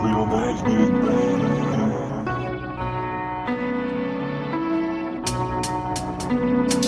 Твою мать, блядь. Твою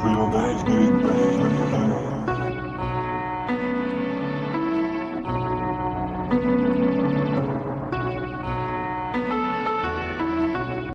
Twin on the